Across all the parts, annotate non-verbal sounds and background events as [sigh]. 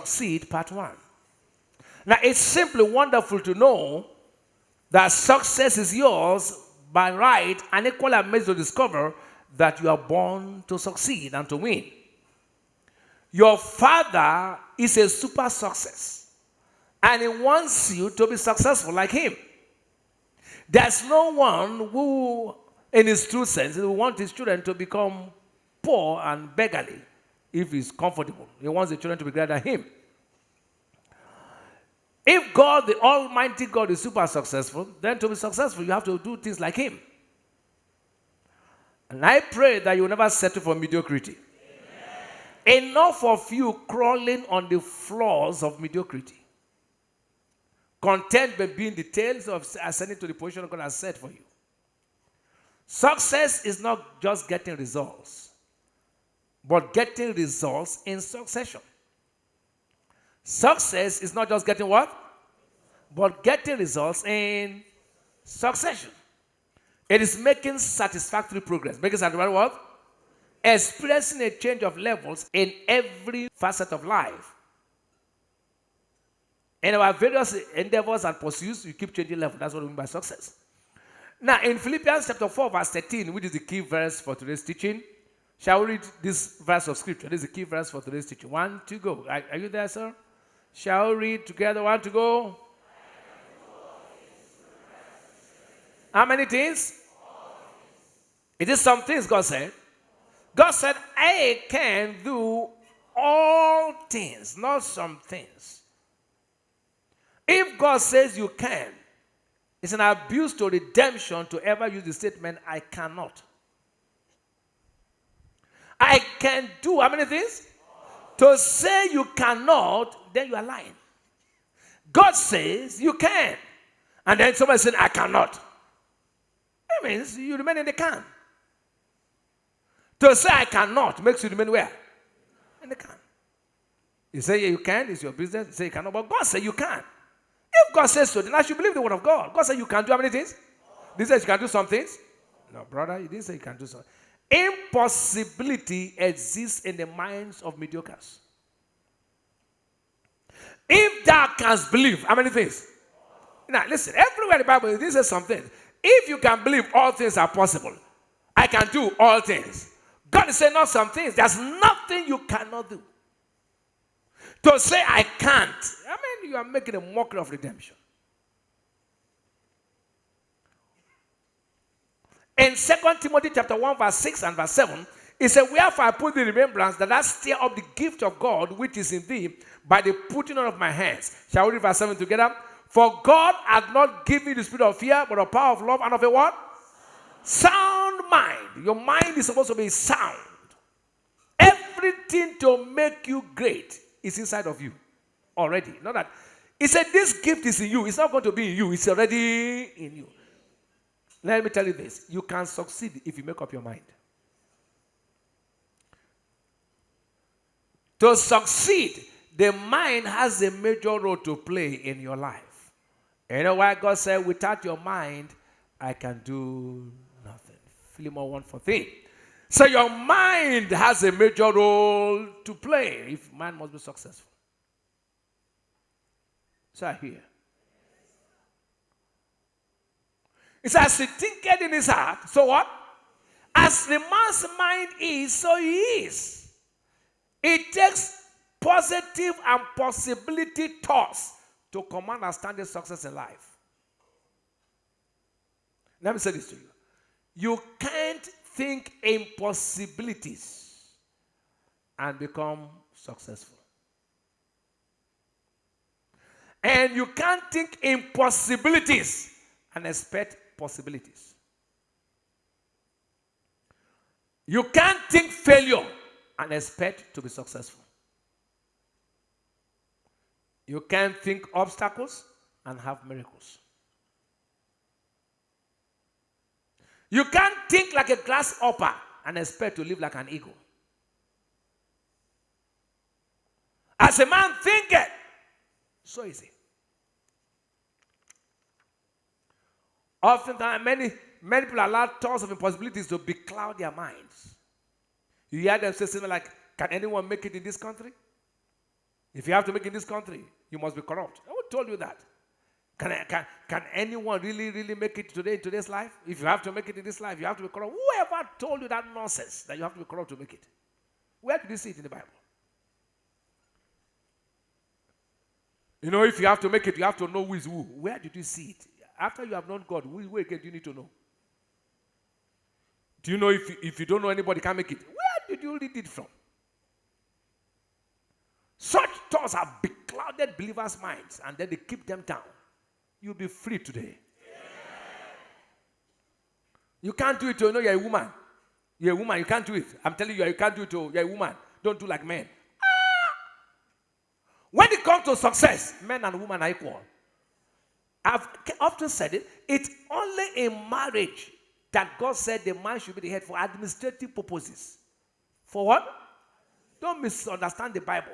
Succeed, Part 1. Now, it's simply wonderful to know that success is yours by right, and equally amazed to discover that you are born to succeed and to win. Your father is a super success, and he wants you to be successful like him. There's no one who, in his true sense, will want his children to become poor and beggarly if he's comfortable. He wants the children to be greater than him. If God, the Almighty God, is super successful, then to be successful, you have to do things like Him. And I pray that you never settle for mediocrity. Amen. Enough of you crawling on the floors of mediocrity. Content by being the tails of ascending to the position God has set for you. Success is not just getting results, but getting results in succession. Success is not just getting what? But getting results in succession. It is making satisfactory progress. Making satisfactory what? Experiencing a change of levels in every facet of life. In our various endeavors and pursuits, you keep changing level. That's what we mean by success. Now, in Philippians chapter 4, verse 13, which is the key verse for today's teaching, shall we read this verse of scripture? This is the key verse for today's teaching. One, two, go. Are, are you there, sir? Shall we read together? One to go. How many things? It is some things God said. God said, I can do all things, not some things. If God says you can, it's an abuse to redemption to ever use the statement, I cannot. I can do how many things? To say you cannot, then you are lying. God says you can. And then somebody says, I cannot. That means you remain in the can. To say I cannot makes you remain where? In the can. You say you can, it's your business. You say you cannot, but God says you can. If God says so, then I should believe the word of God. God said you can do how many things? He says you can do some things. No, brother, he didn't say you can do something. Impossibility exists in the minds of mediocres. If thou canst believe, how many things? Now, listen, everywhere in the Bible, this is something. If you can believe all things are possible, I can do all things. God is saying not some things. There's nothing you cannot do. To say I can't, I mean, you are making a mockery of redemption. In 2 Timothy chapter 1, verse 6 and verse 7, it said, Wherefore I put the remembrance that I stir up the gift of God which is in thee by the putting on of my hands. Shall we read verse 7 together? For God hath not given you the spirit of fear, but of power of love and of a what? Sound mind. Your mind is supposed to be sound. Everything to make you great is inside of you already. Not that. He said, This gift is in you. It's not going to be in you, it's already in you. Let me tell you this you can succeed if you make up your mind. To succeed, the mind has a major role to play in your life. You know why God said, without your mind, I can do nothing. Philemon 1 14. So your mind has a major role to play if man must be successful. So I hear. It says, he thinketh in his heart. So what? As the man's mind is, so he is. It takes positive and possibility thoughts to command and stand success in life. Let me say this to you. You can't think impossibilities and become successful. And you can't think impossibilities and expect possibilities. You can't think failure and expect to be successful. You can't think obstacles and have miracles. You can't think like a grasshopper and expect to live like an eagle. As a man thinketh, so is he. Oftentimes, many, many people allow thoughts of impossibilities to becloud their minds. You hear them say something like, Can anyone make it in this country? If you have to make it in this country, you must be corrupt. Who told you that? Can, can, can anyone really, really make it today in today's life? If you have to make it in this life, you have to be corrupt. Whoever told you that nonsense that you have to be corrupt to make it? Where did you see it in the Bible? You know, if you have to make it, you have to know who is who. Where did you see it? After you have known God, who, who again do you need to know? Do you know if, if you don't know anybody can make it? Where did you read it from? Such thoughts have beclouded believers' minds and then they keep them down. You'll be free today. You can't do it, you know you're a woman. You're a woman, you can't do it. I'm telling you, you can't do it, you're a woman. Don't do like men. Ah! When it comes to success, men and women are equal. I've often said it. It's only in marriage that God said the man should be the head for administrative purposes. For what? Don't misunderstand the Bible.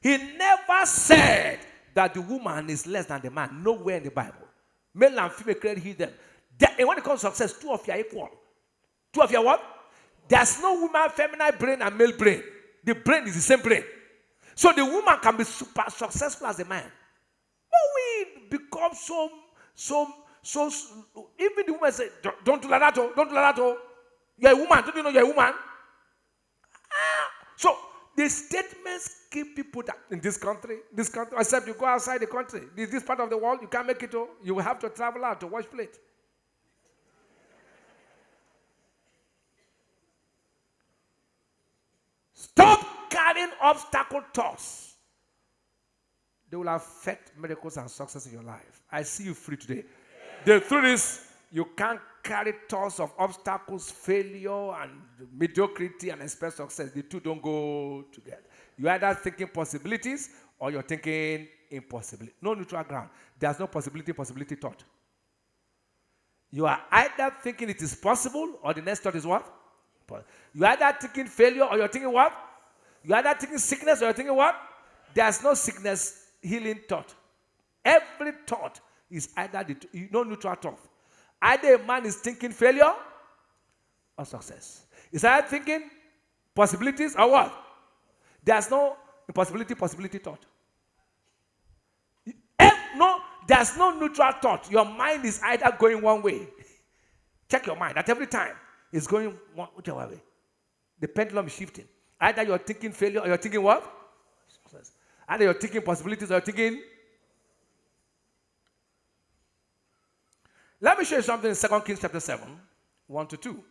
He never said that the woman is less than the man. Nowhere in the Bible. Male and female created he them. And when it comes to success, two of you are equal. Two of you are what? There's no woman feminine brain and male brain. The brain is the same brain. So the woman can be super successful as a man. Become so, so, so, even the woman say, don't, do that, oh, don't do that, oh. You're a woman, don't you know you're a woman? Ah. So the statements keep people down in this country, this country, except you go outside the country. This, this part of the world, you can't make it, oh. You will have to travel out to wash plate. Stop carrying obstacle thoughts. They will affect miracles and success in your life. I see you free today. The truth is, you can't carry thoughts of obstacles, failure, and mediocrity and expect success. The two don't go together. You're either thinking possibilities or you're thinking impossibility. No neutral ground. There's no possibility, possibility thought. You are either thinking it is possible or the next thought is what? You're either thinking failure or you're thinking what? You're either thinking sickness or you're thinking what? There's no sickness healing thought. Every thought is either the, no neutral thought. Either a man is thinking failure or success. Is either thinking possibilities or what? There's no impossibility, possibility thought. Eh, no, there's no neutral thought. Your mind is either going one way. [laughs] Check your mind. At every time, it's going one whichever way. The pendulum is shifting. Either you're thinking failure or you're thinking what? Either you're thinking possibilities or you're thinking Let me show you something in 2 Kings chapter 7, 1 to 2.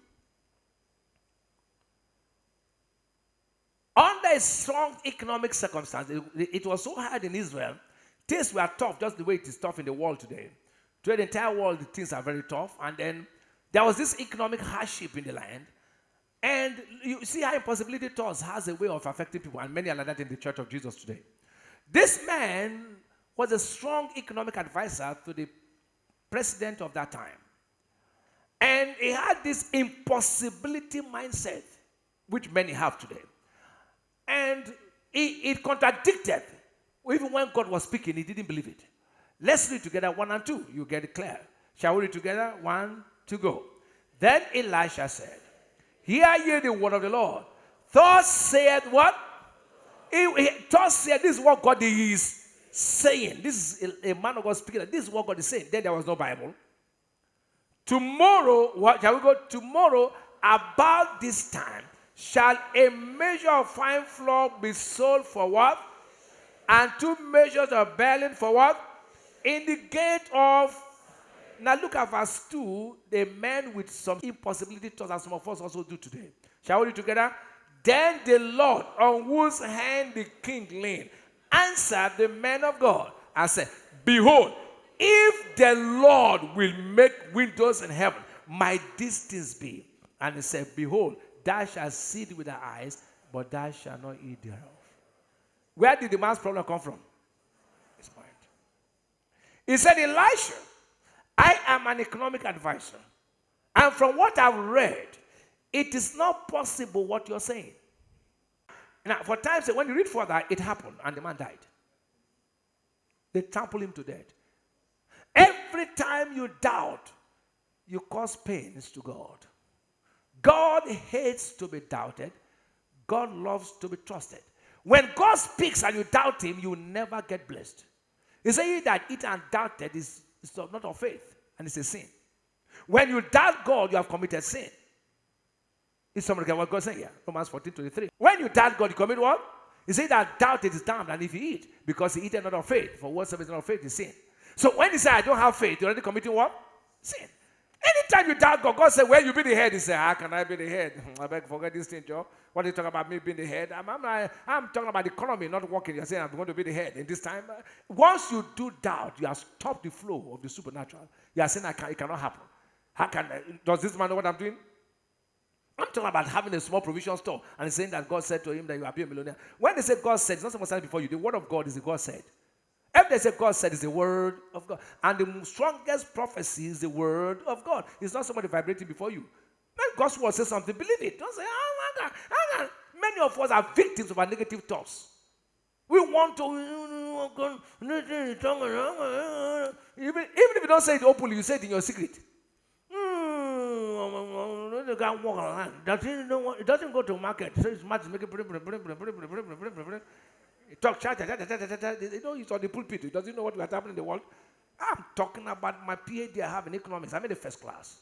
Under a strong economic circumstance, it, it, was so hard in Israel, things were tough, just the way it is tough in the world today. To the entire world, things are very tough. And then there was this economic hardship in the land. And you see how impossibility thoughts has a way of affecting people, and many are like that in the church of Jesus today. This man was a strong economic advisor to the president of that time. And he had this impossibility mindset, which many have today. And it contradicted. Even when God was speaking, he didn't believe it. Let's read together one and two. You get it clear. Shall we read together? One, two, go. Then Elisha said, Hear ye the word of the Lord. Thus said what? He, thus said, This is what God is saying, this is a, a, man of God speaking, this is what God is saying. Then there was no Bible. Tomorrow, what shall we go? Tomorrow, about this time, shall a measure of fine flour be sold for what? And two measures of barley for what? In the gate of. Now look at verse 2. The men with some impossibility thoughts, as some of us also do today. Shall we read together? Then the Lord, on whose hand the king leaned, answered the man of God and said, Behold, if the Lord will make windows in heaven, these things be? And he said, Behold, thou shalt see it with thy eyes, but thou shalt not eat thereof. Where did the man's problem come from? His mind. He said, Elisha, I am an economic advisor. And from what I've read, it is not possible what you're saying. Now, for times, when you read further, it happened and the man died. They trampled him to death. Every time you doubt, you cause pains to God. God hates to be doubted. God loves to be trusted. When God speaks and you doubt him, you never get blessed. He said, that it and doubted is, is not of faith, and it's a sin. When you doubt God, you have committed sin. Is somebody get what God said here? Romans 14 23. When you doubt God, you commit what? He said that doubt is damned, and if you eat, because he eat not of faith, for whatsoever is not of faith is sin. So when he said, I don't have faith, you're already committing what? Sin. Anytime you doubt God, God said, Well, you be the head. He said, How can I be the head? [laughs] I beg, forget this thing, Joe. What are you talking about me being the head? I'm, I'm, not, I'm talking about the economy not working. You're saying I'm going to be the head. In this time, uh, once you do doubt, you have stopped the flow of the supernatural. You are saying, I can, It cannot happen. How can, uh, does this man know what I'm doing? I'm talking about having a small provision store and saying that God said to him that you are a millionaire. When they say God said, it's not someone said before you. The word of God is the God said. If they say God said, it's the word of God. And the strongest prophecy is the word of God. It's not somebody vibrating before you. When God's word says something, believe it. Don't say, oh my God. Oh God. Many of us are victims of our negative thoughts. We want to, even, even if you don't say it openly, you say it in your secret. Walk around. Doesn't know it doesn't go to market. So his mouth is making. He talk chat, chat, chat, chat, chat. You know, he's on the pulpit. He doesn't know what happening in the world. I'm talking about my PhD I have in economics. I'm in the first class.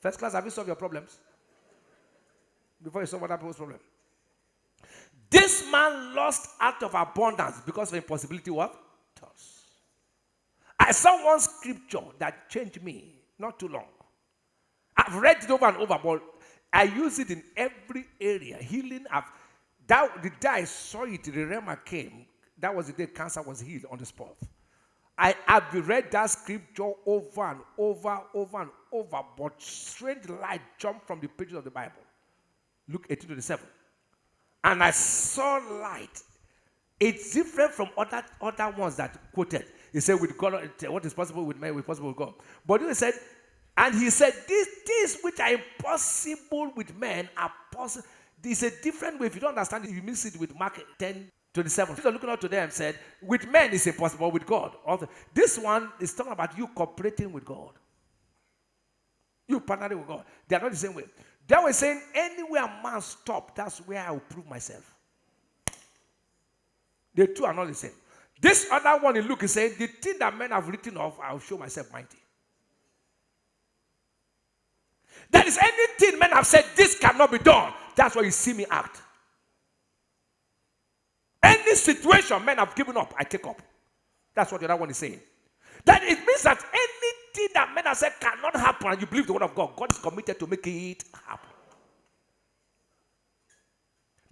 First class, have you solved your problems? Before you solve other people's problem. This man lost out of abundance because of impossibility what? Toss. I saw one scripture that changed me not too long. I've read it over and over, but I use it in every area. Healing, I've that the day I saw it, the Rhema came. That was the day cancer was healed on the spot. I have read that scripture over and over, over and over, but strange light jumped from the pages of the Bible. Luke 18 27. And I saw light. It's different from other, other ones that quoted. He said, with God, what is possible with man, is possible with God. But he said, and he said, these things which are impossible with men are possible there's a different way. If you don't understand it, you miss it with Mark 10 27. People looking out to them said, with men is impossible, with God. This one is talking about you cooperating with God. You partnering with God. They are not the same way. They were saying, anywhere man stop, that's where I will prove myself. The two are not the same. This other one in Luke is saying, the thing that men have written off, I'll show myself mighty. There is anything men have said, this cannot be done. That's why you see me act. Any situation men have given up, I take up. That's what the other one is saying. That it means that anything that men have said cannot happen and you believe the word of God, God is committed to make it happen.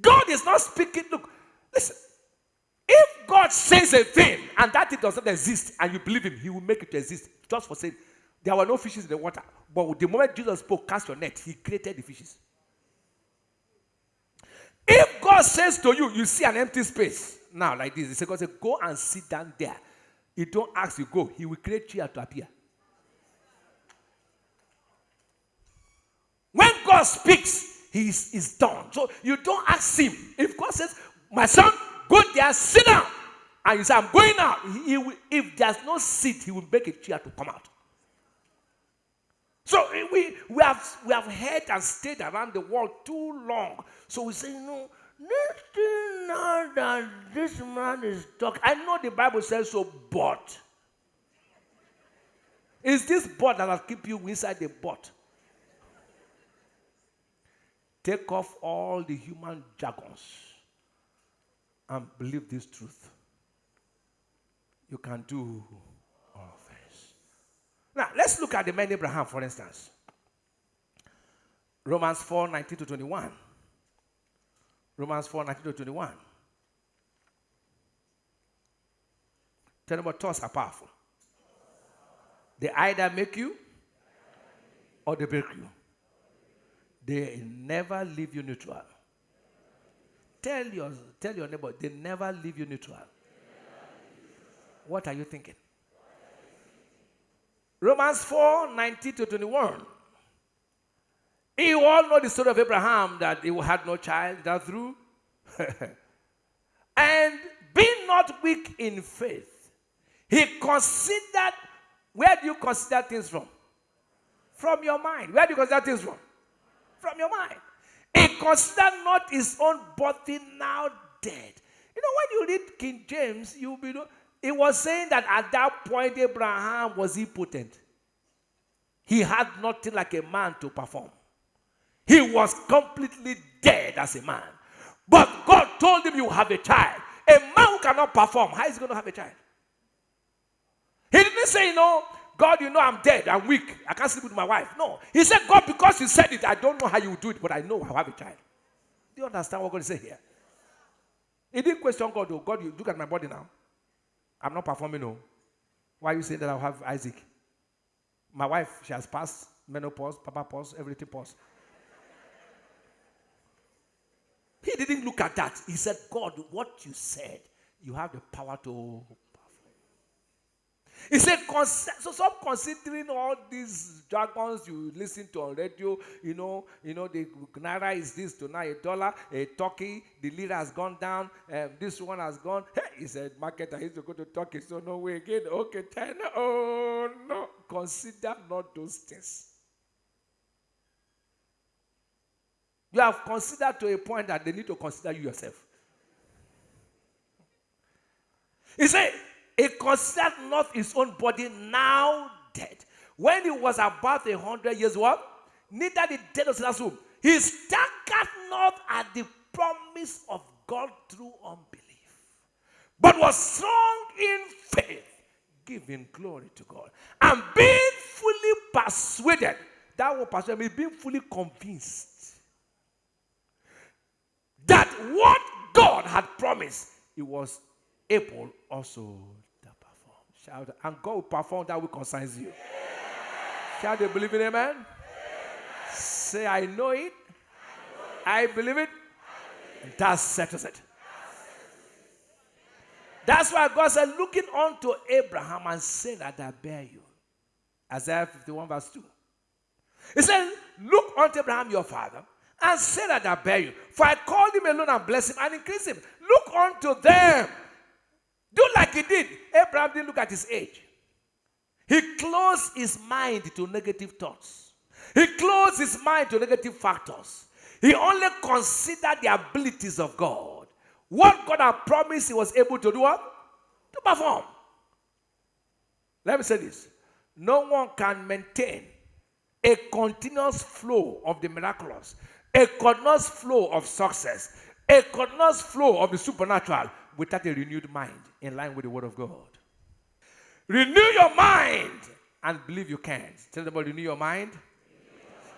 God is not speaking. Look, listen. If God says a thing and that it does not exist and you believe him, he will make it exist. Just for saying, there were no fishes in the water. But the moment Jesus spoke, cast your net, he created the fishes. If God says to you, you see an empty space now like this, he says, God says, go and sit down there. He don't ask you go. He will create chair to appear. When God speaks, he is, is done. So you don't ask him. If God says, my son, go there, sit down. And you say, I'm going out. He will, if there's no seat, he will make a chair to come out. So eh, we, we, have, we have heard and stayed around the world too long. So we say, no, nothing now that this man is talking. I know the Bible says so, but. Is this but that will keep you inside the but? Take off all the human jargons and believe this truth. You can do now, let's look at the man Abraham, for instance. Romans 4 19 to 21. Romans 4 19 to 21. Tell them what thoughts are powerful. They either make you or they break you. They never leave you neutral. Tell your, tell your neighbor, they never leave you neutral. What are you thinking? Romans 4 19 to 21. You all know the story of Abraham that he had no child, that through. [laughs] and being not weak in faith, he considered, where do you consider things from? From your mind. Where do you consider things from? From your mind. He considered not his own body now dead. You know, when you read King James, you'll be. It was saying that at that point, Abraham was impotent. He had nothing like a man to perform. He was completely dead as a man. But God told him, You have a child. A man who cannot perform, how is he going to have a child? He didn't say, You know, God, you know I'm dead, I'm weak, I can't sleep with my wife. No. He said, God, because you said it, I don't know how you do it, but I know I'll have a child. Do you understand what God is saying here? He didn't question God, though. God, you look at my body now. I'm not performing, no. Why are you saying that I'll have Isaac? My wife, she has passed menopause, papa pause, everything pause. he didn't look at that. He said, God, what you said, you have the power to he said, so stop considering all these jargons you listen to on radio. You know, you know, the naira is this tonight, a dollar, a turkey, the lira has gone down, um, this one has gone. Hey, he said, market, I used to go to Turkey, so no way again. Okay, ten. Oh no. Consider not those things. You have considered to a point that they need to consider you yourself. He said, he considered not his own body now dead. When he was about a hundred years old, neither the dead of womb. He staggered not at the promise of God through unbelief, but was strong in faith, giving glory to God, and being fully persuaded. That word persuaded means being fully convinced that what God had promised, he was able also Shout, and God will perform that which concerns you. Shall they believe in amen? Say, I know it. I, believe it. And that settles it. That's why God said, looking unto Abraham and saying that I bear you. Isaiah 51 verse 2. He said, look unto Abraham your father and say that I bear you. For I called him alone and blessed him and increased him. Look unto them do like he did. Abraham didn't look at his age. He closed his mind to negative thoughts. He closed his mind to negative factors. He only considered the abilities of God. What God had promised, he was able to do what? To perform. Let me say this. No one can maintain a continuous flow of the miraculous, a continuous flow of success, a continuous flow of the supernatural without a renewed mind in line with the Word of God. Renew your mind and believe you can. Tell them, renew your mind.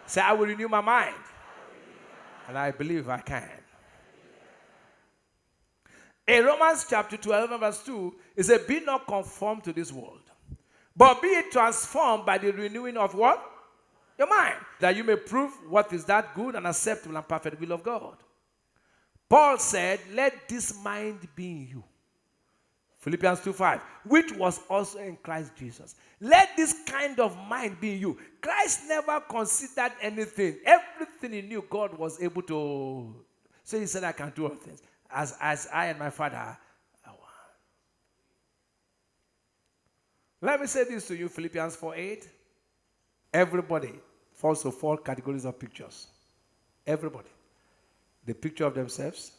Say, I will renew my mind. And I believe I can. In Romans chapter 12, verse 2, it says, Be not conformed to this world, but be transformed by the renewing of what? Your mind. That you may prove what is that good and acceptable and perfect will of God. Paul said, Let this mind be in you. Philippians 2 5, which was also in Christ Jesus. Let this kind of mind be in you. Christ never considered anything. Everything he knew, God was able to. So he said, I can do all things. As, as I and my Father are one. Let me say this to you Philippians 4 8. Everybody falls to four categories of pictures. Everybody the picture of themselves,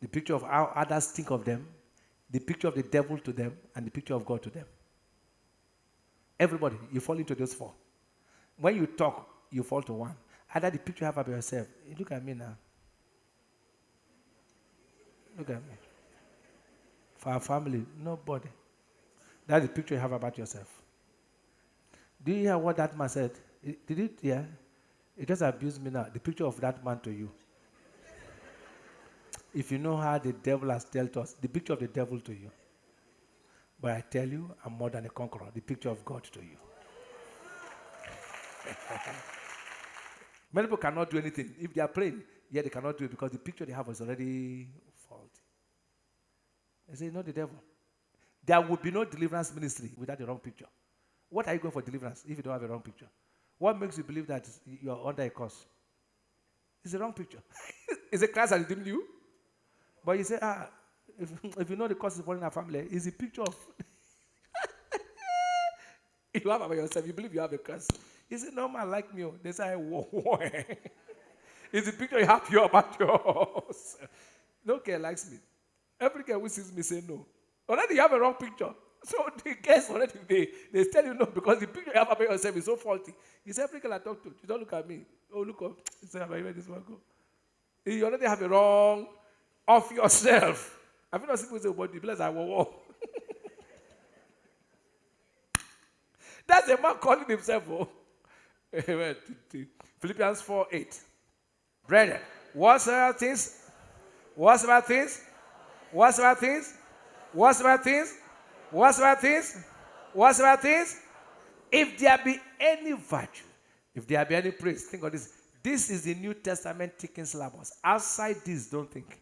the picture of how others think of them, the picture of the devil to them, and the picture of God to them. Everybody, you fall into those four. When you talk, you fall to one. Either the picture you have of yourself. Eh, look at me now. Look at me. For our family, nobody. That's the picture you have about yourself. Do you hear what that man said? Did it? Yeah. It just abused me now. The picture of that man to you if you know how the devil has dealt us, the picture of the devil to you. But I tell you, I'm more than a conqueror, the picture of God to you. [laughs] Many people cannot do anything. If they are praying, yeah, they cannot do it because the picture they have is already faulty. They say, not the devil. There would be no deliverance ministry without the wrong picture. What are you going for deliverance if you don't have a wrong picture? What makes you believe that you're under a curse? It's the wrong picture. [laughs] Is it Christ that redeemed you? But you say, ah, if, [laughs] if you know the cause of in a family, it's a picture of. [laughs] you have about yourself, you believe you have a curse. You say, no man like me. Oh. They say, [laughs] it's a picture you have you about yours. No girl likes me. Every girl who sees me say no. Already you have a wrong picture. So the girls already they, they tell you no because the picture you have about yourself is so faulty. It's every girl I talk to. You don't look at me. Oh, look up. You say, this one go? You already have a wrong of yourself. [laughs] Have you not seen people say, but the place I will [laughs] That's a man calling himself. Oh. [laughs] Philippians 4 8. Brethren, whatsoever things, whatsoever things, whatsoever things, whatsoever things, whatsoever things, whatsoever things, if there be any virtue, if there be any praise, think of this. This is the New Testament ticking syllabus. Outside this, don't think.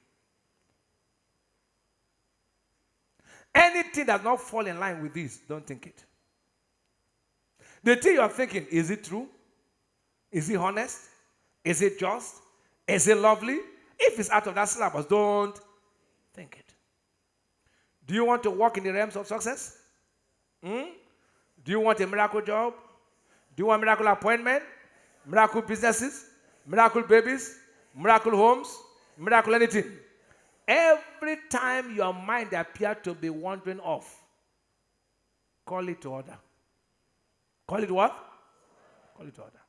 Anything that not fall in line with this, don't think it. The thing you are thinking, is it true? Is it honest? Is it just? Is it lovely? If it's out of that syllabus, don't think it. Do you want to walk in the realms of success? Hmm? Do you want a miracle job? Do you want miracle appointment? Miracle businesses? Miracle babies? Miracle homes? Miracle anything? Every time your mind appears to be wandering off, call it to order. Call it what? Call it to order.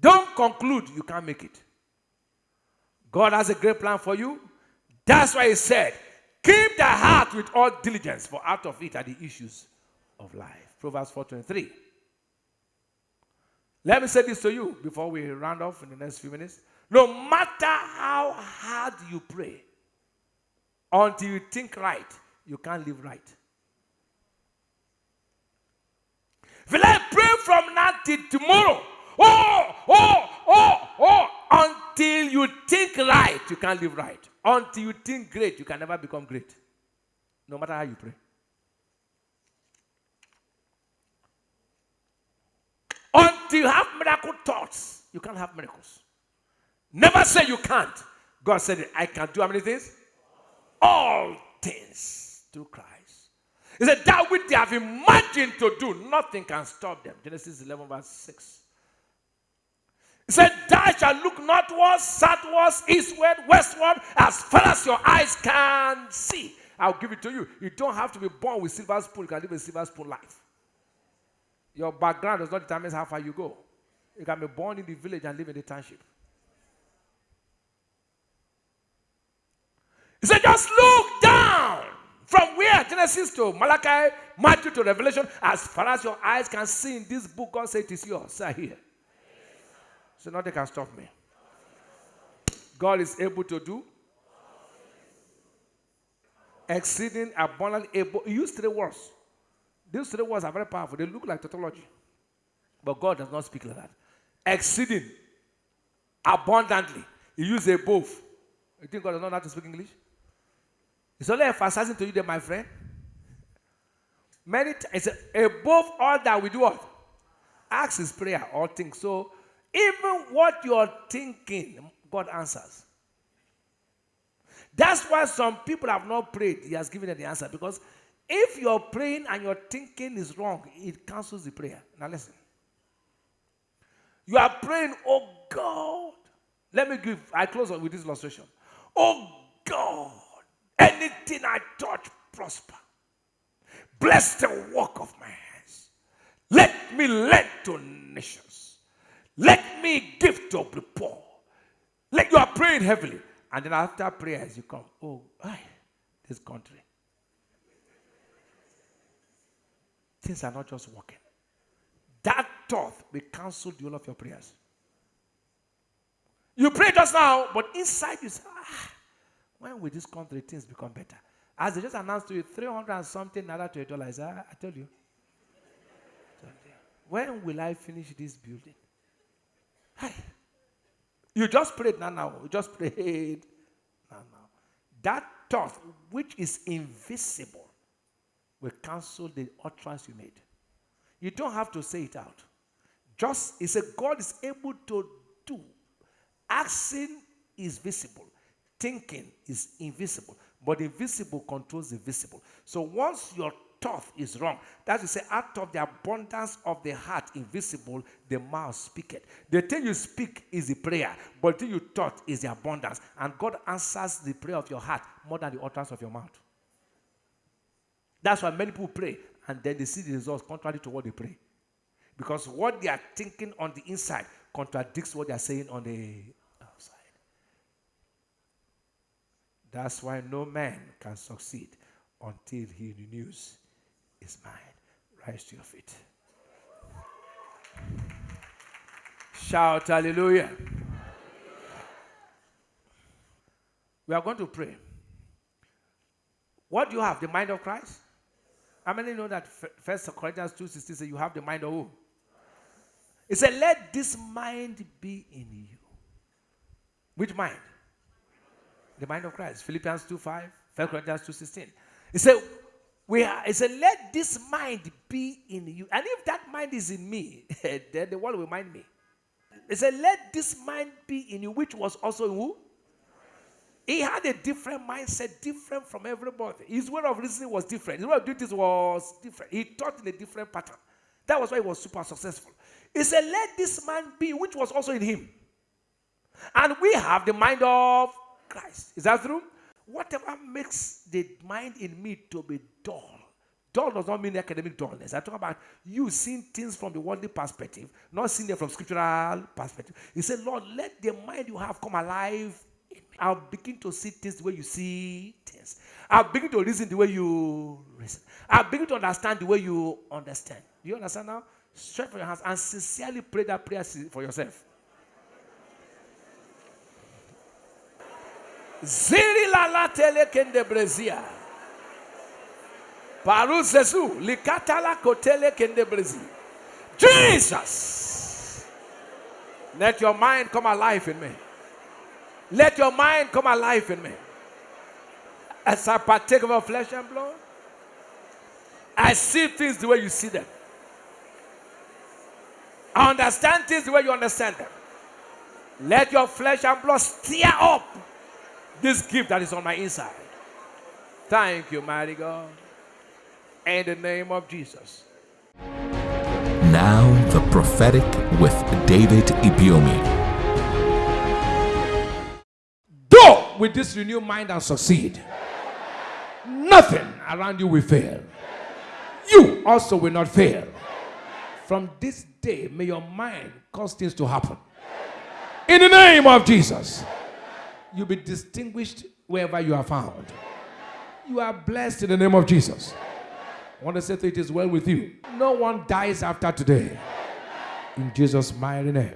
Don't conclude you can't make it. God has a great plan for you. That's why He said, Keep the heart with all diligence, for out of it are the issues of life. Proverbs 4:23. Let me say this to you before we round off in the next few minutes. No matter how hard you pray, until you think right, you can't live right. Will I pray from now till tomorrow? Oh, oh, oh, oh, until you think right, you can't live right. Until you think great, you can never become great. No matter how you pray. Until you have miracle thoughts, you can't have miracles. Never say you can't. God said, I can do how many things? All things through Christ. He said, That which they have imagined to do, nothing can stop them. Genesis 11, verse 6. He said, Thou shalt look northwards, southwards, eastward, westward, as far as your eyes can see. I'll give it to you. You don't have to be born with silver spoon. You can live a silver spoon life. Your background does not determine how far you go. You can be born in the village and live in the township. He said, just look down from where? Genesis to Malachi, Matthew to Revelation, as far as your eyes can see in this book, God said it is yours. Say here. So nothing can stop me. God is able to do exceeding abundantly able. He used three words. These three words are very powerful. They look like tautology. But God does not speak like that. Exceeding abundantly. He used above. You think God does not know how to speak English? It's only emphasizing to you that, my friend. Many times, above all that we do what? Ask is prayer, all things. So, even what you're thinking, God answers. That's why some people have not prayed. He has given them the answer. Because if you're praying and your thinking is wrong, it cancels the prayer. Now, listen. You are praying, oh God. Let me give, I close with this illustration. Oh God. Anything I touch prosper. Bless the work of my hands. Let me lend to nations. Let me give to the poor. Let you are praying heavily. And then after prayers, you come, oh, aye, this country. Things are not just working. That thought will cancel whole of your prayers. You pray just now, but inside you say, ah, when will this country things become better? As they just announced to you, 300 and something naira to a dollar. I, said, ah, I, I told you. When will I finish this building? Hi. You just prayed now, now. You just prayed now, now. That thought, which is invisible, will cancel the utterance you made. You don't have to say it out. Just, he said, God is able to do. Asking is visible thinking is invisible, but the visible controls the visible. So once your thought is wrong. That's to say, out of the abundance of the heart invisible, the mouth speaketh. The thing you speak is the prayer, but the thing you thought is the abundance. And God answers the prayer of your heart more than the utterance of your mouth. That's why many people pray and then they see the results contrary to what they pray. Because what they are thinking on the inside contradicts what they are saying on the outside. That's why no man can succeed until he renews his mind. Rise to your feet. Shout hallelujah. We are going to pray. What do you have? The mind of Christ? How many know that First Corinthians 2.16 says you have the mind of who? It said, let this mind be in you. Which mind? The mind of Christ. Philippians 2.5, 1 Corinthians 2.16. He said, we are, he said, let this mind be in you. And if that mind is in me, [laughs] then the world will mind me. He said, let this mind be in you, which was also in who? He had a different mindset, different from everybody. His way of reasoning was different. His way of doing this was different. He thought in a different pattern. That was why he was super successful. He said, Let this man be, which was also in him. And we have the mind of Christ. Is that true? Whatever makes the mind in me to be dull, dull does not mean academic dullness. I talk about you seeing things from the worldly perspective, not seeing them from scriptural perspective. He said, Lord, let the mind you have come alive I'll begin to see things the way you see things. I'll begin to reason the way you reason. I'll begin to understand the way you understand. Do you understand now? Stretch for your hands and sincerely pray that prayer for yourself. Ziri la tele kende brezia. Paru zezu likatala kotele kende brezi. Jesus. Let your mind come alive in me. Let your mind come alive in me. As I partake of flesh and blood, I see things the way you see them. I understand things the way you understand them. Let your flesh and blood stir up this gift that is on my inside. Thank you, mighty God. In the name of Jesus. Now, the prophetic with David Ibiyeomie. Go with this renewed mind and succeed. Nothing around you will fail. You also will not fail. From this day, may your mind cause things to happen. In the name of Jesus, you'll be distinguished wherever you are found. You are blessed in the name of Jesus. I want to say that it is well with you. No one dies after today. In Jesus' mighty name.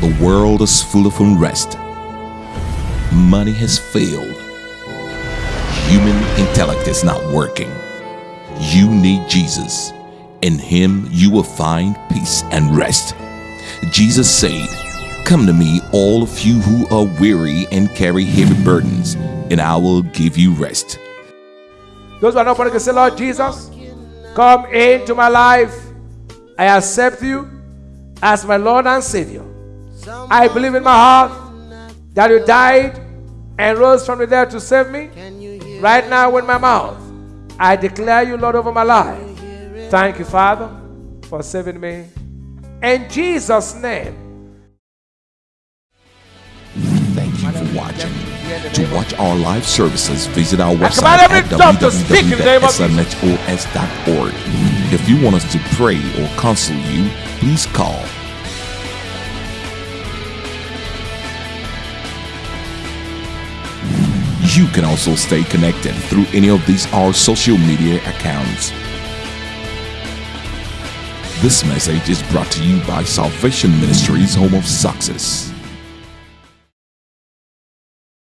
The world is full of unrest money has failed. Human intellect is not working. You need Jesus. In Him you will find peace and rest. Jesus said, Come to me, all of you who are weary and carry heavy burdens, and I will give you rest. Those who are not born again say, Lord Jesus, come into my life. I accept you as my Lord and Savior. I believe in my heart that you died and rose from the dead to save me. Right now, with my mouth, I declare you Lord over my life. Thank you, Father, for saving me. In Jesus' name. To watch our live services, visit our website at www.smhos.org. If you want us to pray or counsel you, please call You can also stay connected through any of these our social media accounts. This message is brought to you by Salvation Ministries Home of Success.